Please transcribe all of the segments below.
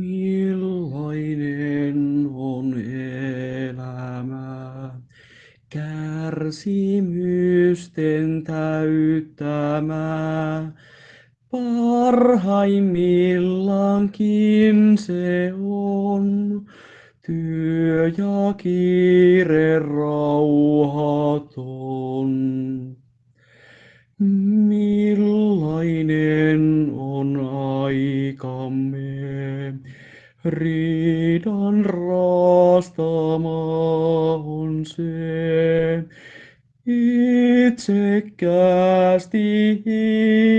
Millainen on elämä, kärsimysten täyttämä, parhaimmillaankin se on, työ ja kiire rauhaton. Riidan raastama on se. Itsekkäästi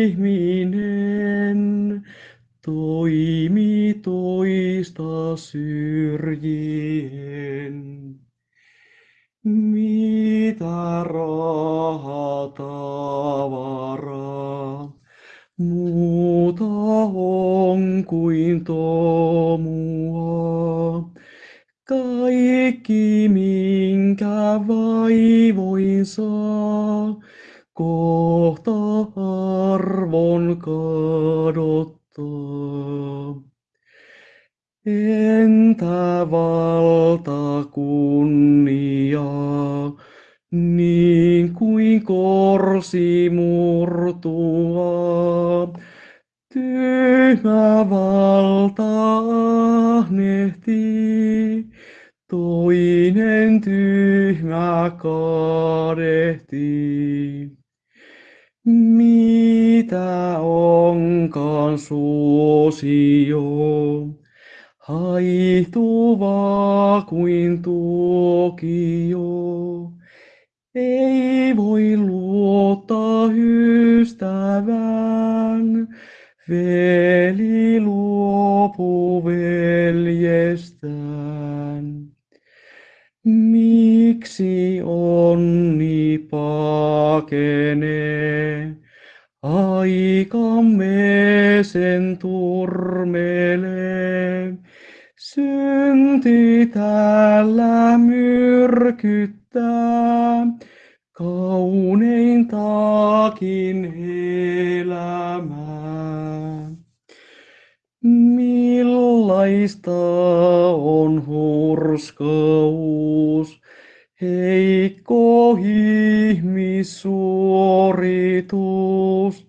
ihminen toimi toista syrjien. Mitä raha tavaraa muuta on kuin tomua. Kaikki minkä vaivoin saa, kohta arvon kadottaa. Entä valta kunnia, niin kuin korsi murtua. Tyhmä valta ahnehtii, toinen tyhmä kadehtii. Mitä onkaan suosio, haihtuvaa kuin tuokio. Ei voi luottaa ystävään, veli luopu veljestään. Miksi onni pakenee, aikamme sen turmelee. Synti täällä myrkyttää, kauneintakin elämää. Millaista on hurskaus, heikko ihmissuoritus.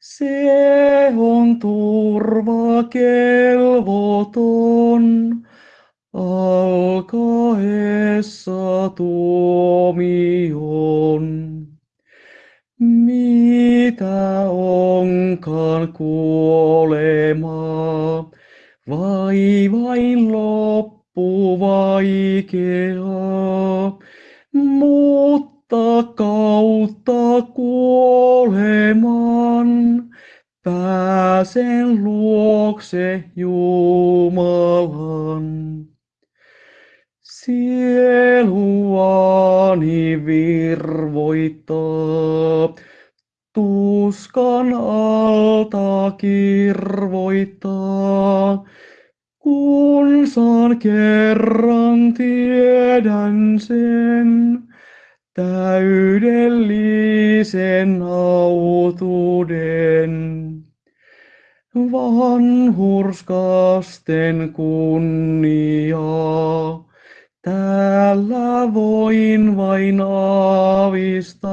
Se on turva kelvoton, alkaessa tuomion. Mitä onkaan kuolema, vai vain loppu vaikeaa, mutta kautta kuoleman pääsen luokse Jumalan. Sieluani virvoittaa, tuskan alta kirvoittaa, saan kerran tiedän sen, täydellisen autuuden. Vanhurskasten kunniaa, täällä voin vain aavistaa.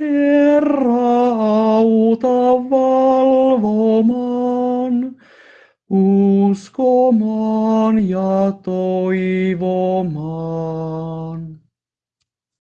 Herra auta valvomaan, uskomaan ja toivomaan.